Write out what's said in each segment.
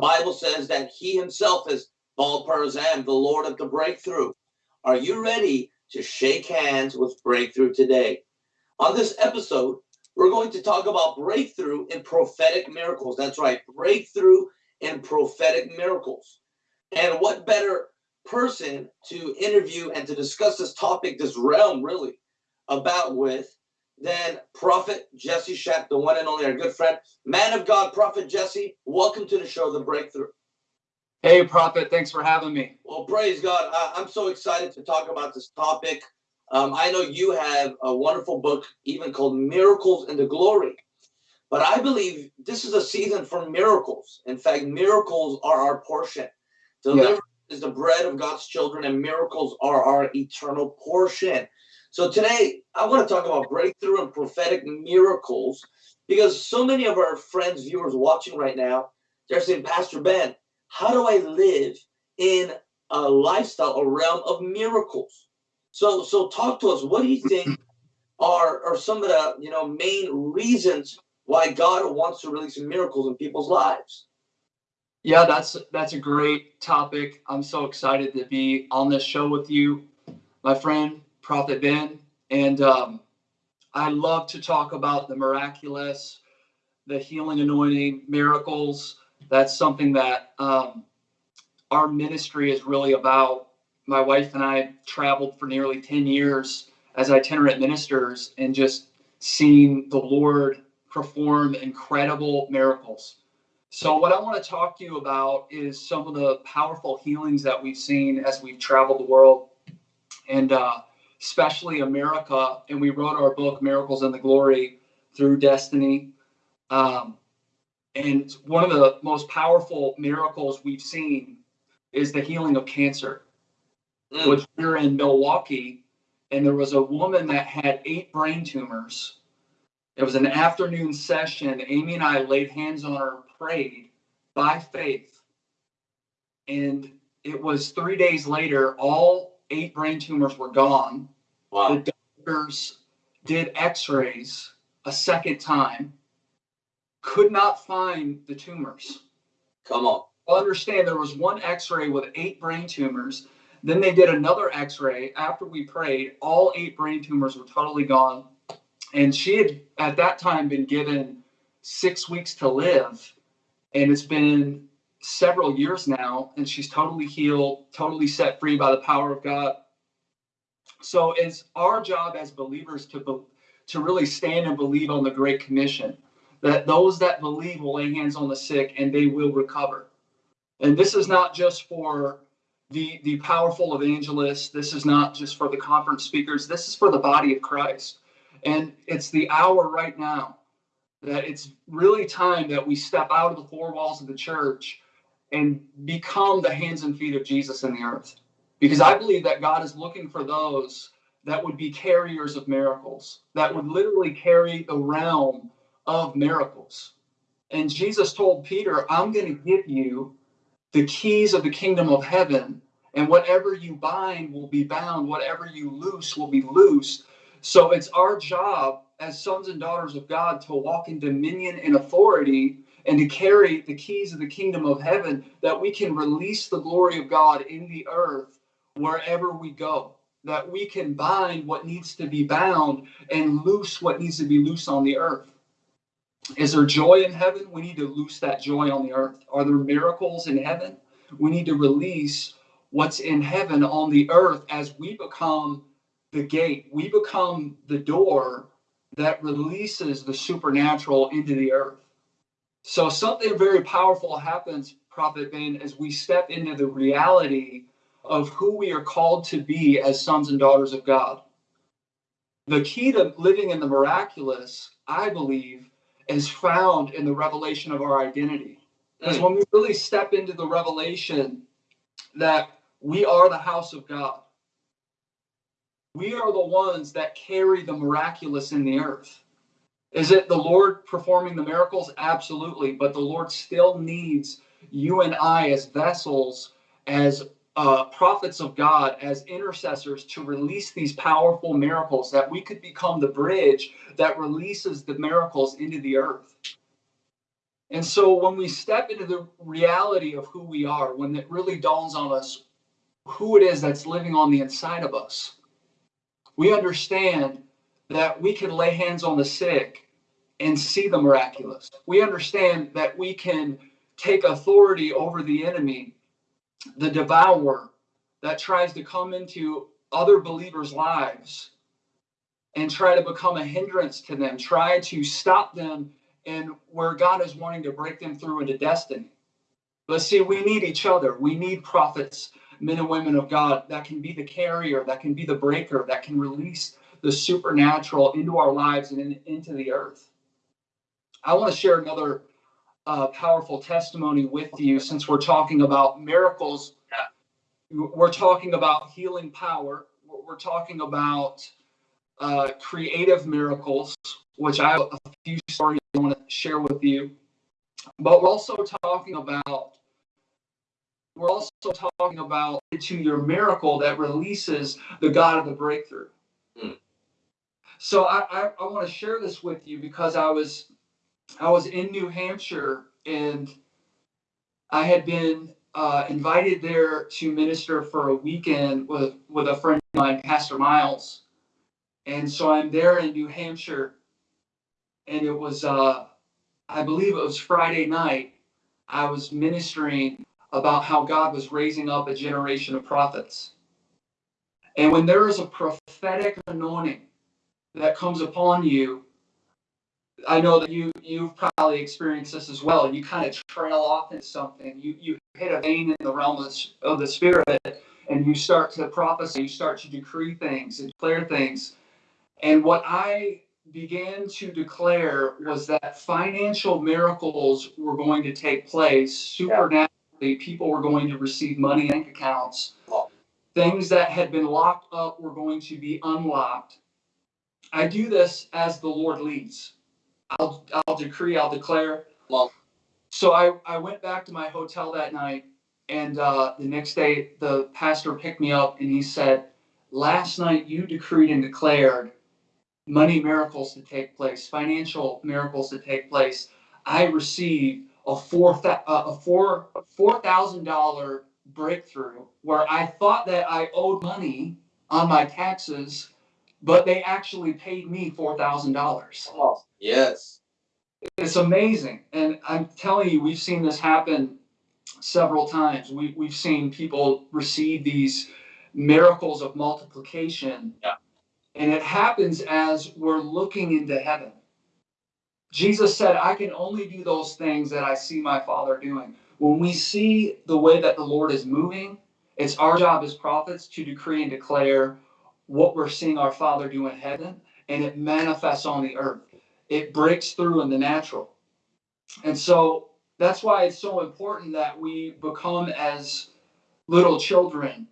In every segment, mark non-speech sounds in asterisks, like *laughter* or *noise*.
Bible says that He Himself is Baal Perazim, the Lord of the breakthrough. Are you ready to shake hands with breakthrough today? On this episode, we're going to talk about breakthrough in prophetic miracles. That's right, breakthrough in prophetic miracles. And what better person to interview and to discuss this topic, this realm really, about with than Prophet Jesse Schacht, the one and only our good friend, man of God, Prophet Jesse. Welcome to the show, The Breakthrough. Hey, Prophet, thanks for having me. Well, praise God. I, am so excited to talk about this topic. Um, I know you have a wonderful book, even called Miracles in the Glory. But I believe this is a season for miracles. In fact, miracles are our portion. Deliverance yeah. is the bread of God's children, and miracles are our eternal portion. So today, I want to talk about breakthrough and prophetic miracles because so many of our friends, viewers watching right now, they're saying, Pastor Ben, how do I live in a lifestyle, a realm of miracles? So, so talk to us. What do you think *clears throat* are are some of the you know main reasons why God wants to release miracles in people's lives? Yeah, that's that's a great topic. I'm so excited to be on this show with you, my friend Prophet Ben, and um, I love to talk about the miraculous, the healing anointing, miracles. That's something that um, our ministry is really about. My wife and I traveled for nearly 10 years as itinerant ministers and just seeing the Lord perform incredible miracles. So, what I want to talk to you about is some of the powerful healings that we've seen as we've traveled the world. And uh, especially America. And we wrote our book, Miracles and the Glory Through Destiny. Um, and one of the most powerful miracles we've seen is the healing of cancer, mm. which we're in Milwaukee. And there was a woman that had eight brain tumors. It was an afternoon session. Amy and I laid hands on her, prayed by faith. And it was three days later, all eight brain tumors were gone. Wow. The doctors did x rays a second time, could not find the tumors. Come on. understand there was one x ray with eight brain tumors. Then they did another x ray after we prayed. All eight brain tumors were totally gone. And she had at that time been given six weeks to live. And it's been several years now, and she's totally healed, totally set free by the power of God. So it's our job as believers to be, to really stand and believe on the Great Commission that those that believe will lay hands on the sick and they will recover. And this is not just for the the powerful evangelists. This is not just for the conference speakers. This is for the body of Christ. And it's the hour right now that it's really time that we step out of the four walls of the church and become the hands and feet of Jesus in the earth. Because I believe that God is looking for those that would be carriers of miracles, that would literally carry the realm of miracles. And Jesus told Peter, I'm going to give you the keys of the kingdom of heaven, and whatever you bind will be bound, whatever you loose will be loosed. So it's our job as sons and daughters of God to walk in dominion and authority and to carry the keys of the kingdom of heaven that we can release the glory of God in the earth wherever we go. That we can bind what needs to be bound and loose what needs to be loose on the earth. Is there joy in heaven? We need to loose that joy on the earth. Are there miracles in heaven? We need to release what's in heaven on the earth as we become the gate. We become the door that releases the supernatural into the earth. So something very powerful happens, Prophet Ben, as we step into the reality of who we are called to be as sons and daughters of God. The key to living in the miraculous, I believe, is found in the revelation of our identity. Because mm. when we really step into the revelation that we are the house of God, we are the ones that carry the miraculous in the earth. Is it the Lord performing the miracles? Absolutely. But the Lord still needs you and I as vessels, as uh, prophets of God as intercessors to release these powerful miracles, that we could become the bridge that releases the miracles into the earth. And so when we step into the reality of who we are, when it really dawns on us who it is that's living on the inside of us, we understand that we can lay hands on the sick and see the miraculous. We understand that we can take authority over the enemy, the devourer that tries to come into other believers' lives and try to become a hindrance to them, try to stop them in where God is wanting to break them through into destiny. But see, we need each other. We need prophets, men and women of God that can be the carrier, that can be the breaker, that can release the supernatural into our lives and in, into the earth. I want to share another uh, powerful testimony with you since we're talking about miracles. We're talking about healing power. We're talking about uh, creative miracles, which I have a few stories I want to share with you. But we're also talking about we're also talking about to your miracle that releases the God of the breakthrough. So I, I, I want to share this with you because I was I was in New Hampshire and I had been uh, invited there to minister for a weekend with, with a friend of mine, Pastor Miles. And so I'm there in New Hampshire, and it was, uh, I believe it was Friday night. I was ministering about how God was raising up a generation of prophets. And when there is a prophetic anointing that comes upon you, I know that you you've probably experienced this as well. You kind of trail off into something. You you hit a vein in the realm of the, of the spirit, and you start to prophesy. You start to decree things and declare things. And what I began to declare was that financial miracles were going to take place supernaturally. Yeah. People were going to receive money in bank accounts. Things that had been locked up were going to be unlocked. I do this as the Lord leads. I'll I'll decree, I'll declare. Well, so I, I went back to my hotel that night, and uh, the next day the pastor picked me up and he said, "Last night you decreed and declared money miracles to take place, financial miracles to take place. I received a four a four four thousand dollar breakthrough where I thought that I owed money on my taxes, but they actually paid me four thousand dollars. Yes. It's amazing. And I'm telling you, we've seen this happen several times. We, we've seen people receive these miracles of multiplication. Yeah. And it happens as we're looking into heaven. Jesus said, I can only do those things that I see my Father doing. When we see the way that the Lord is moving, it's our job as prophets to decree and declare what we're seeing our Father do in heaven, and it manifests on the earth it breaks through in the natural. And so that's why it's so important that we become as little children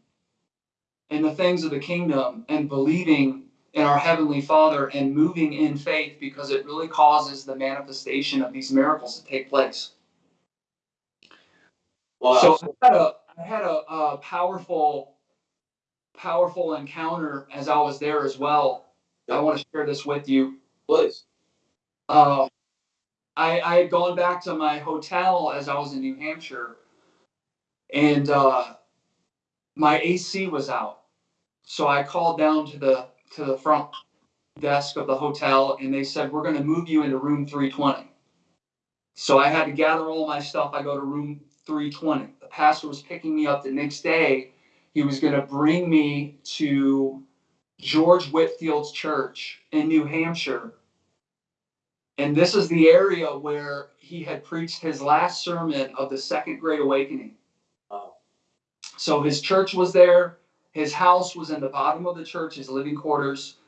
in the things of the kingdom and believing in our heavenly father and moving in faith because it really causes the manifestation of these miracles to take place wow. so i had a, I had a, a powerful powerful encounter as i was there as well i want to share this with you please uh, I, I had gone back to my hotel as I was in New Hampshire, and uh, my AC was out. So I called down to the to the front desk of the hotel, and they said we're going to move you into room 320. So I had to gather all my stuff. I go to room 320. The pastor was picking me up the next day. He was going to bring me to George Whitefield's church in New Hampshire and this is the area where he had preached his last sermon of the Second Great Awakening. Wow. So his church was there. His house was in the bottom of the church, his living quarters.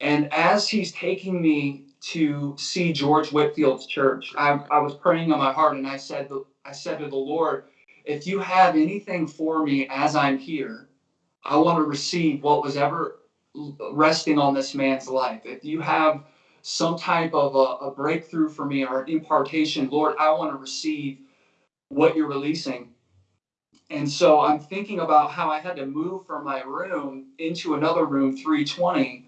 And as he's taking me to see George Whitefield's church, I, I was praying on my heart and I said, I said to the Lord, if you have anything for me as I'm here, I want to receive what was ever resting on this man's life. If you have some type of a, a breakthrough for me or impartation, Lord, I want to receive what you're releasing. and so I'm thinking about how I had to move from my room into another room, 320.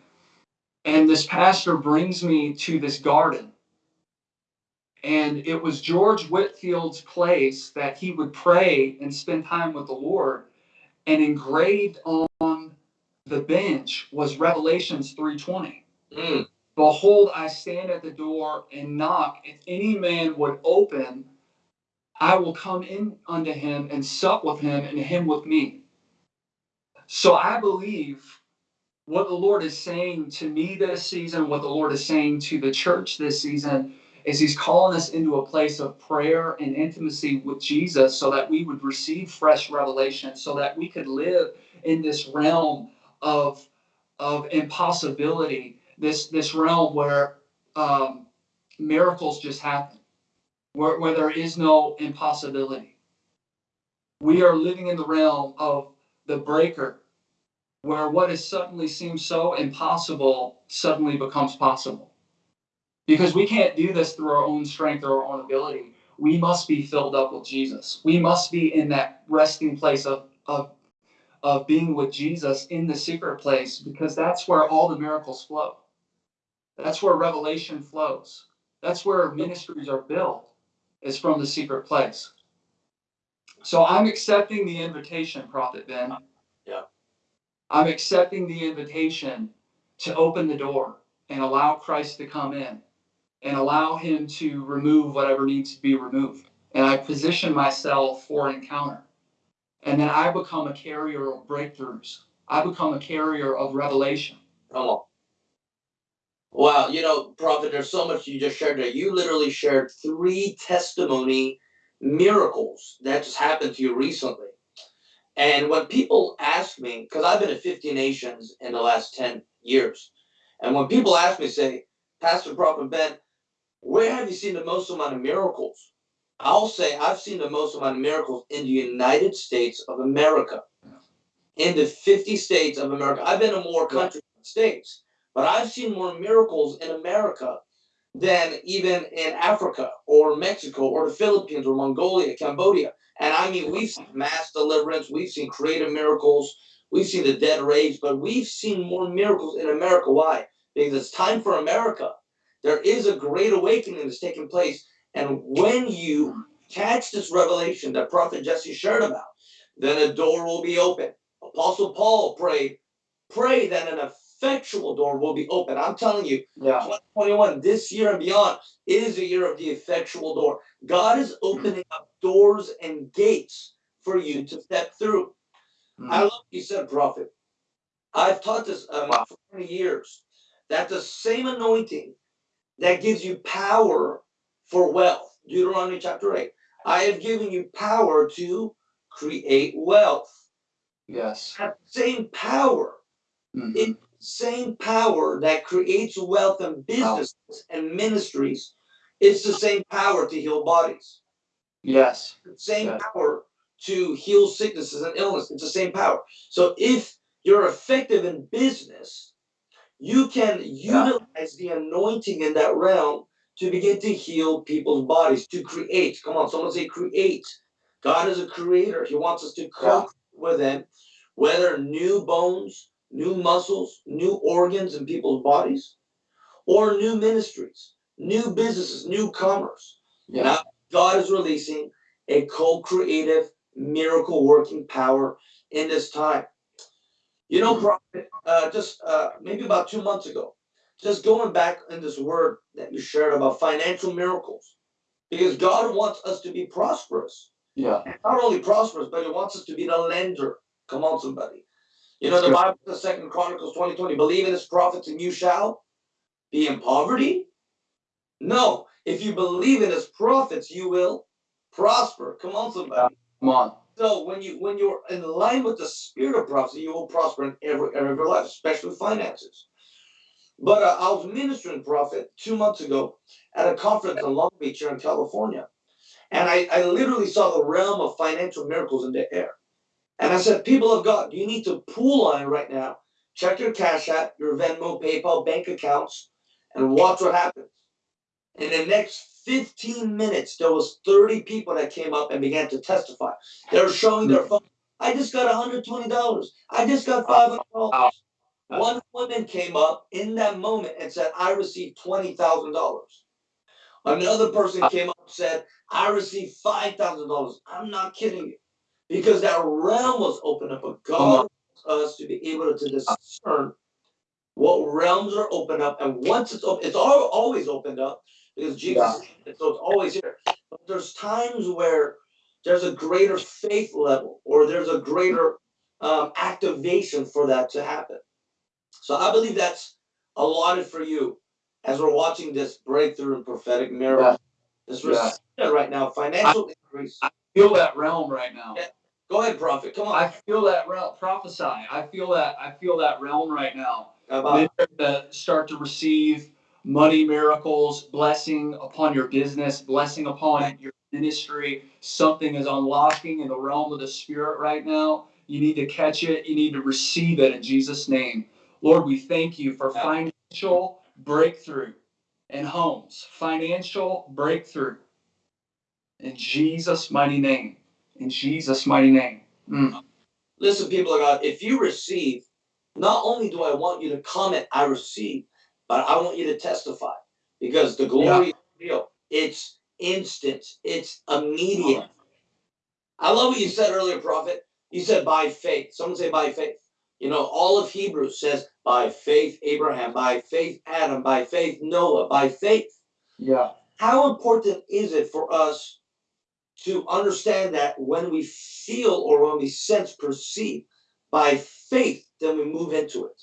And this pastor brings me to this garden. And it was George Whitefield's place that he would pray and spend time with the Lord. And engraved on the bench was Revelations 320. Mm. Behold, I stand at the door and knock. If any man would open, I will come in unto him and sup with him and him with me. So I believe what the Lord is saying to me this season, what the Lord is saying to the church this season, is He's calling us into a place of prayer and intimacy with Jesus so that we would receive fresh revelation, so that we could live in this realm of, of impossibility, this, this realm where um, miracles just happen where, where there is no impossibility. We are living in the realm of the breaker, where what has suddenly seemed so impossible suddenly becomes possible. Because we can't do this through our own strength or our own ability. We must be filled up with Jesus. We must be in that resting place of, of, of being with Jesus in the secret place because that's where all the miracles flow. That's where revelation flows. That's where ministries are built is from the secret place. So I'm accepting the invitation, Prophet Ben. Yeah. I'm accepting the invitation to open the door and allow Christ to come in and allow him to remove whatever needs to be removed. And I position myself for encounter. And then I become a carrier of breakthroughs. I become a carrier of revelation. Come on. Wow, you know, Prophet, there's so much you just shared there. You literally shared three testimony miracles that just happened to you recently. And when people ask me, because I've been to 50 nations in the last 10 years, and when people ask me, say, Pastor Prophet Ben, where have you seen the most amount of miracles? I'll say I've seen the most amount of miracles in the United States of America. In the 50 states of America. I've been to more countries than states. But I've seen more miracles in America than even in Africa or Mexico or the Philippines or Mongolia, Cambodia. And I mean, we've seen mass deliverance, we've seen creative miracles, we've seen the dead raised, but we've seen more miracles in America. Why? Because it's time for America. There is a great awakening that's taking place. And when you catch this revelation that Prophet Jesse shared about, then a door will be open. Apostle Paul prayed, pray that an effectual door will be open. I'm telling you, Yeah. 2021, this year and beyond, is a year of the effectual door. God is opening up doors and gates for you to step through. Mm. I love what you said, Prophet. I've taught this um, Wow. for 20 years that the same anointing that gives you power for wealth, Deuteronomy chapter 8, I have given you power to create wealth. Yes. That same power Mhm. It- same power that creates wealth and businesses and ministries is the same power to heal bodies. Yes. The same power to heal sicknesses and illness. It's the same power. So if you're effective in business, you can Yeah. utilize the anointing in that realm to begin to heal people's bodies, to create. Come on, someone say create. God is a creator. He wants us to co with him, whether new bones, new muscles, new organs in people's bodies, or new ministries, new businesses, new commerce. Yeah. Now, God is releasing a co creative, miracle working power in this time. You know, Prophet, uh, just uh, maybe about two months ago, just going back in this word that you shared about financial miracles, because God wants us to be prosperous. Yeah. Not only prosperous, but He wants us to be the lender. Come on, somebody. You know, the. Bible, the Second Chronicles 20 20, believe in His prophets and you shall be in poverty. No, if you believe in His prophets, you will prosper. Come on, somebody. Come on. So when you when you're in line with the spirit of prophecy, you will prosper in every area of your life, especially finances. But uh, I was ministering prophet two months ago at a conference in Long Beach here in California, and I, I literally saw the realm of financial miracles in the air. And I said, people of God, you need to pool line right now. Check your Cash App, your Venmo, PayPal, bank accounts, and watch what happens. In the next 15 minutes, there was 30 people that came up and began to testify. They were showing their hmm. phone. I just got $120. I just got $500. Wow. One woman came up in that moment and said, I received $20,000. Another person came up and said, I received $5,000. I'm not kidding you. Because that realm was open up, but God wants us to be able to discern what realms are opened up. And once it's open, it's al- always opened up because Jesus, Yeah. so it's always here. But there's times where there's a greater faith level or there's a greater um, activation for that to happen. So I believe that's allotted for you as we're watching this breakthrough in prophetic miracle. This Yeah. right now, financial increase. I Feel that realm right now. Yeah. Go ahead, prophet. Come on. I feel that realm. Prophesy. I feel that. I feel that realm right now. About Men gonna start to receive money miracles, blessing upon your business, blessing upon your ministry. Something is unlocking in the realm of the spirit right now. You need to catch it. You need to receive it in Jesus' name. Lord, we thank you for financial breakthrough in homes, financial breakthrough in Jesus' mighty name. In Jesus' mighty name. Mm. Listen, people of God, if you receive, not only do I want you to comment, I receive, but I want you to testify because the glory is real. It's instant, it's immediate. I love what you said earlier, Prophet. You said by faith. Someone say by faith. You know, all of Hebrews says by faith Abraham, by faith Adam, by faith Noah, by faith. Yeah. How important is it for us to understand that when we feel or when we sense, perceive by faith, then we move into it?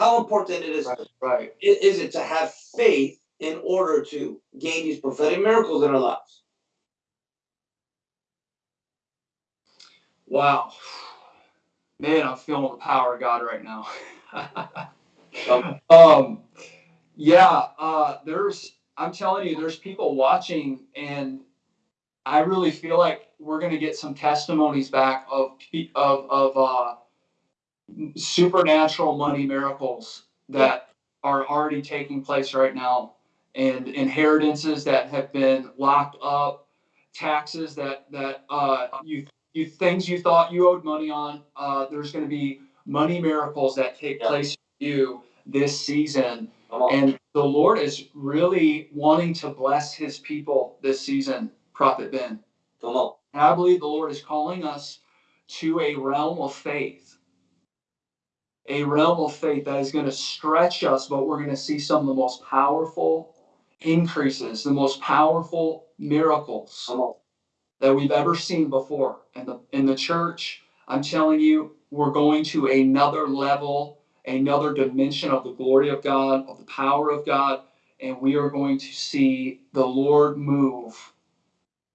How important it is Right. Right. is it to have faith in order to gain these prophetic miracles in our lives? Wow. Man, I'm feeling the power of God right now. *laughs* um, yeah, uh, there's, I'm telling you, there's people watching, and I really feel like we're going to get some testimonies back of, of, of, uh, supernatural money miracles that are already taking place right now and inheritances that have been locked up taxes that that uh, you you things you thought you owed money on uh, there's going to be money miracles that take Yeah. place for you this season and the lord is really wanting to bless his people this season prophet ben Come on. and I believe the Lord is calling us to a realm of faith. A realm of faith that is going to stretch us, but we're going to see some of the most powerful increases, the most powerful miracles that we've ever seen before. In the in the church, I'm telling you, we're going to another level, another dimension of the glory of God, of the power of God, and we are going to see the Lord move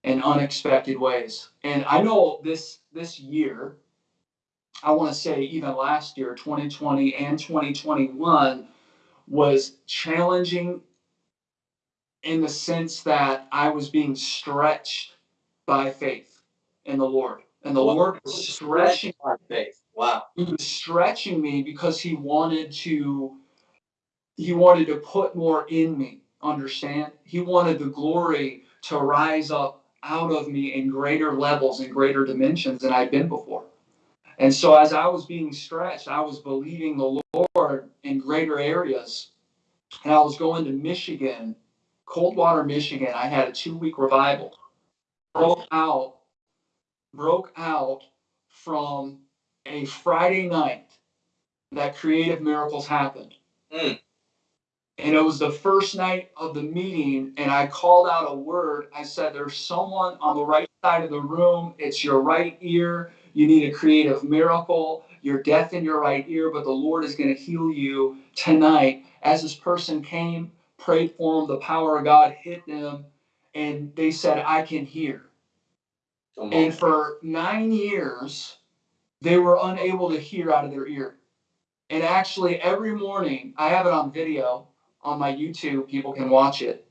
in unexpected ways. And I know this this year, I want to say even last year, 2020 and 2021 was challenging in the sense that I was being stretched by faith in the Lord. And the Wow. Lord was stretching By faith. Wow. he was stretching me because he wanted to he wanted to put more in me understand he wanted the glory to rise up out of me in greater levels and greater dimensions than I've been before and so as i was being stretched i was believing the lord in greater areas and i was going to michigan coldwater michigan i had a two week revival broke out broke out from a Friday night that creative miracles happened. Mm. And it was the first night of the meeting, and I called out a word. I said, There's someone on the right side of the room. It's your right ear. You need a creative miracle. You're deaf in your right ear, but the Lord is going to heal you tonight. As this person came, prayed for them, the power of God hit them, and they said, I can hear. And for nine years, they were unable to hear out of their ear. And actually, every morning, I have it on video on my YouTube. People can watch it.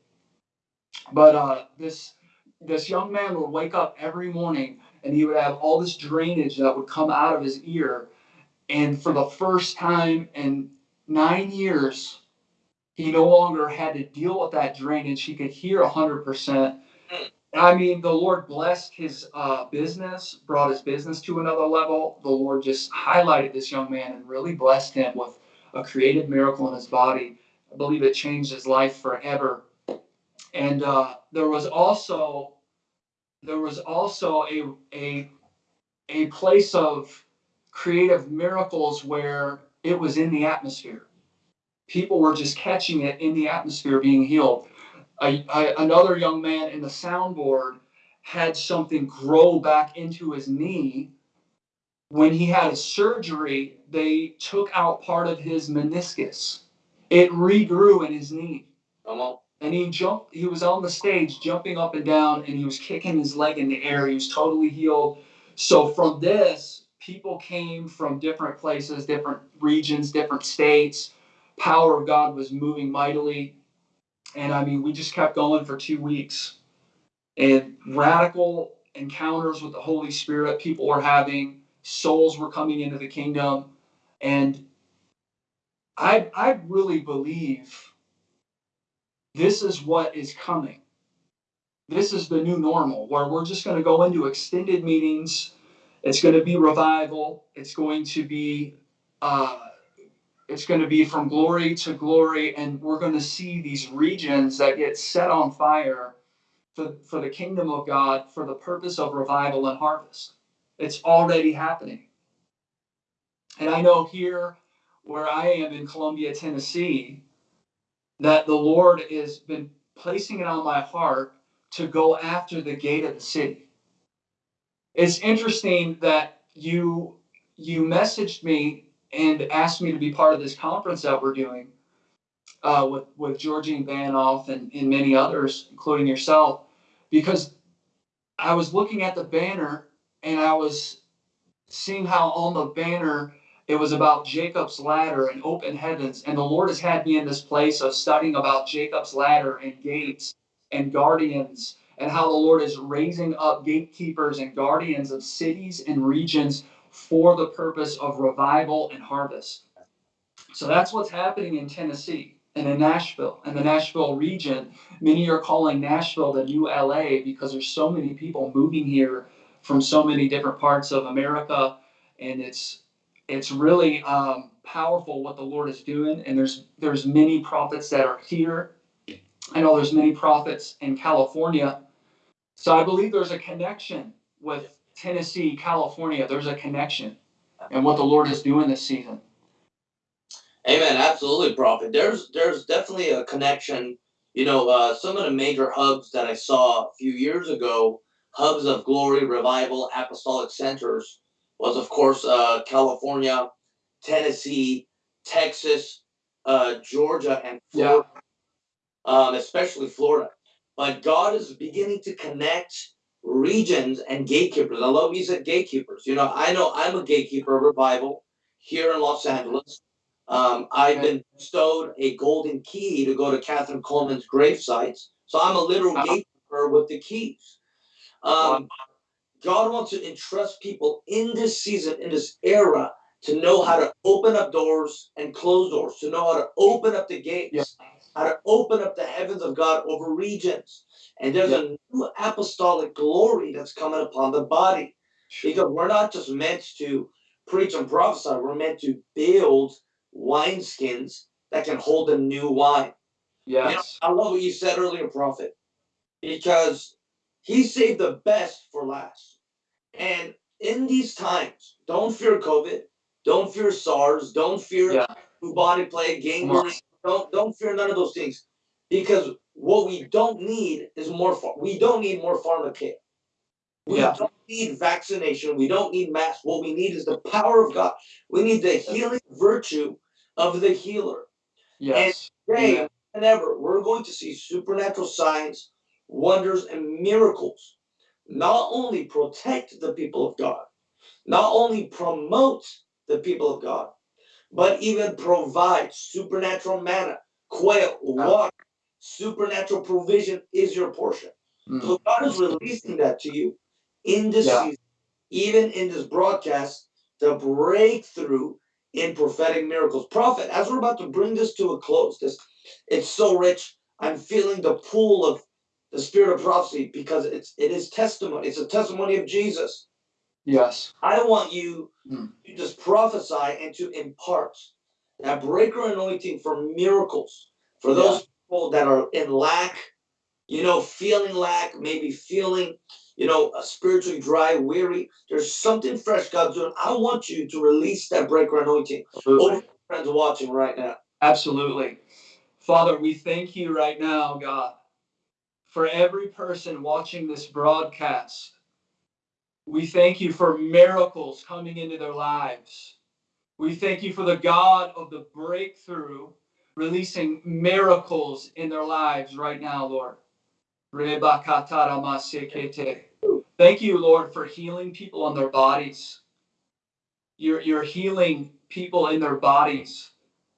But uh, this this young man would wake up every morning, and he would have all this drainage that would come out of his ear. And for the first time in nine years, He no longer had to deal with that drainage. He could hear 100%. Mm. I mean, the Lord blessed his uh, business, brought his business to another level. The Lord just highlighted this young man and really blessed him with a creative miracle in his body. I believe it changed his life forever. And uh, there was also there was also a a a place of creative miracles where it was in the atmosphere. People were just catching it in the atmosphere, being healed. Another young man in the soundboard had something grow back into his knee. When he had a surgery, they took out part of his meniscus. It regrew in his knee. Come on. And he jumped, he was on the stage jumping up and down and he was kicking his leg in the air. He was totally healed. So from this, people came from different places, different regions, different states. Power of God was moving mightily. And I mean, we just kept going for two weeks. And radical encounters with the Holy Spirit people were having, souls were coming into the kingdom. And I, I really believe this is what is coming. This is the new normal where we're just going to go into extended meetings. It's going to be revival. It's going to be uh, it's going to be from glory to glory, and we're going to see these regions that get set on fire for, for the kingdom of God for the purpose of revival and harvest. It's already happening. And I know here where I am in Columbia, Tennessee, that the Lord has been placing it on my heart to go after the gate of the city. It's interesting that you you messaged me and asked me to be part of this conference that we're doing uh, with with Georgian Banov and, and many others, including yourself, because I was looking at the banner and I was seeing how on the banner it was about Jacob's ladder and open heavens. And the Lord has had me in this place of studying about Jacob's ladder and gates and guardians and how the Lord is raising up gatekeepers and guardians of cities and regions for the purpose of revival and harvest. So that's what's happening in Tennessee and in Nashville and the Nashville region. Many are calling Nashville the new LA because there's so many people moving here from so many different parts of America, and it's it's really um, powerful what the Lord is doing. And there's there's many prophets that are here. I know there's many prophets in California. So I believe there's a connection with Tennessee, California. There's a connection and what the Lord is doing this season. Amen. Absolutely, prophet. There's there's definitely a connection. You know, uh, some of the major hubs that I saw a few years ago, hubs of glory, revival, apostolic centers, was of course uh, California, Tennessee, Texas, uh, Georgia, and Florida, yeah. um, especially Florida. But God is beginning to connect regions and gatekeepers. I love you said gatekeepers. You know, I know I'm a gatekeeper of revival here in Los Angeles. Um, I've been bestowed a golden key to go to Kathryn Kuhlman's grave sites. So I'm a literal uh-huh. gatekeeper with the keys. Um, God wants to entrust people in this season, in this era, to know how to open up doors and close doors, to know how to open up the gates, yeah. how to open up the heavens of God over regions. And there's yeah. a new apostolic glory that's coming upon the body. Because we're not just meant to preach and prophesy, we're meant to build wineskins that can hold the new wine. Yes. You know, I love what you said earlier, Prophet, because he saved the best for last. And in these times, don't fear COVID, don't fear SARS, don't fear yeah. bubonic plague, gangrene. Don't don't fear none of those things, because what we don't need is more. We don't need more pharmakeia. We yeah. don't need vaccination. We don't need masks. What we need is the power of God. We need the healing virtue of the healer. Yes. And today yeah. and ever, we're going to see supernatural signs, wonders, and miracles not only protect the people of God, not only promote the people of God, but even provide supernatural manna, quail, water, supernatural provision is your portion. Mm. So God is releasing that to you in this yeah. season, even in this broadcast, the breakthrough in prophetic miracles. Prophet, as we're about to bring this to a close, this it's so rich. I'm feeling the pull of the spirit of prophecy because it's it is testimony. It's a testimony of Jesus. Yes. I want you Hmm. to just prophesy and to impart that breaker anointing for miracles for those people that are in lack, you know, feeling lack, maybe feeling, you know, spiritually dry, weary. There's something fresh God's doing. I want you to release that breaker anointing over friends watching right now. Absolutely. Father, we thank you right now, God, for every person watching this broadcast. We thank you for miracles coming into their lives. We thank you for the God of the breakthrough releasing miracles in their lives right now, Lord. Thank you, Lord, for healing people on their bodies. You're, you're healing people in their bodies.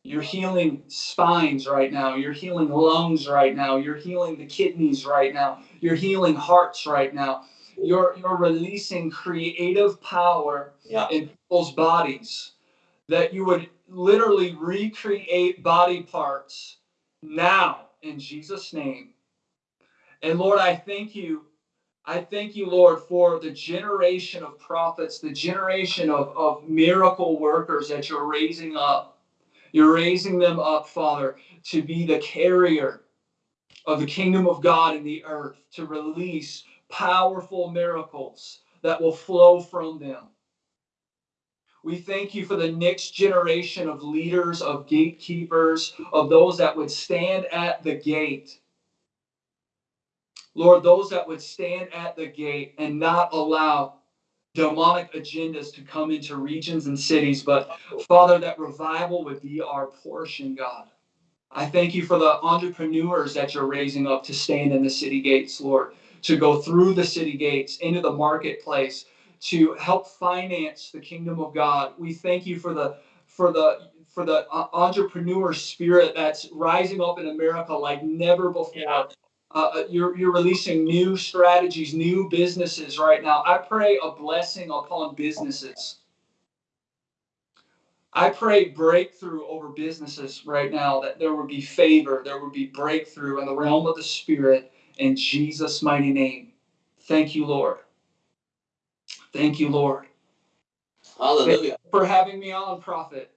You're healing spines right now. You're healing lungs right now. You're healing the kidneys right now. You're healing hearts right now. You're, you're releasing creative power Yeah. in people's bodies that you would literally recreate body parts now in Jesus' name. And Lord, I thank you. I thank you, Lord, for the generation of prophets, the generation of, of miracle workers that you're raising up. You're raising them up, Father, to be the carrier of the kingdom of God in the earth, to release powerful miracles that will flow from them. We thank you for the next generation of leaders, of gatekeepers, of those that would stand at the gate. Lord, those that would stand at the gate and not allow demonic agendas to come into regions and cities, but Father, that revival would be our portion, God. I thank you for the entrepreneurs that you're raising up to stand in the city gates, Lord, to go through the city gates into the marketplace, to help finance the kingdom of God. We thank you for the for the for the uh, entrepreneur spirit that's rising up in America like never before. Yeah. Uh, uh, you're, you're releasing new strategies, new businesses right now. I pray a blessing upon businesses. I pray breakthrough over businesses right now, that there would be favor, there would be breakthrough in the realm of the Spirit in Jesus' mighty name. Thank you, Lord. Thank you, Lord, Hallelujah. for having me on, Prophet.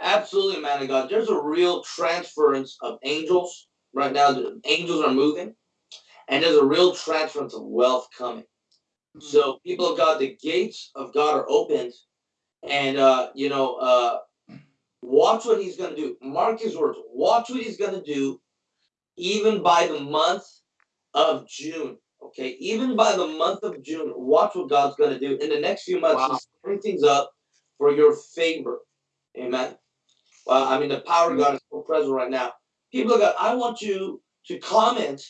Absolutely, man of God. There's a real transference of angels right now. The angels are moving, and there's a real transference of wealth coming. So, people of God, the gates of God are opened, and uh, you know, uh, watch what He's going to do. Mark His words. Watch what He's going to do, even by the month of June. Okay, even by the month of June, watch what God's going to do in the next few months. Wow. He's things up for your favor. Amen. Well, I mean, the power of God is so present right now. People of God, I want you to comment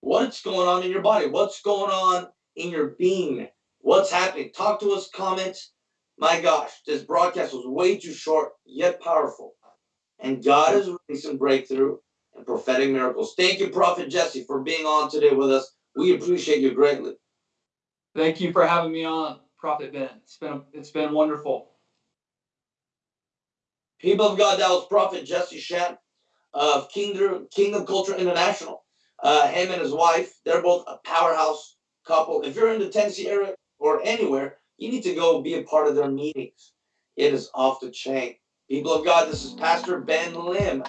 what's going on in your body, what's going on in your being, what's happening. Talk to us, comment. My gosh, this broadcast was way too short, yet powerful. And God is releasing breakthrough and prophetic miracles. Thank you, Prophet Jesse, for being on today with us. We appreciate you greatly. Thank you for having me on, Prophet Ben. It's been it's been wonderful. People of God, that was Prophet Jesse Shan of Kingdom, Kingdom Culture International. Uh, him and his wife, they're both a powerhouse couple. If you're in the Tennessee area or anywhere, you need to go be a part of their meetings. It is off the chain. People of God, this is Pastor Ben Lim.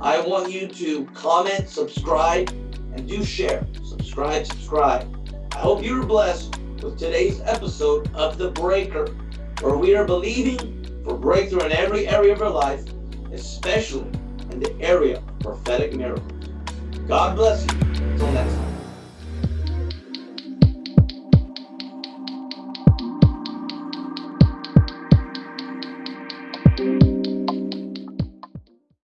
I want you to comment, subscribe, and do share. Subscribe, subscribe. I hope you were blessed with today's episode of The Breaker, where we are believing for breakthrough in every area of our life, especially in the area of prophetic miracles. God bless you. Until next time.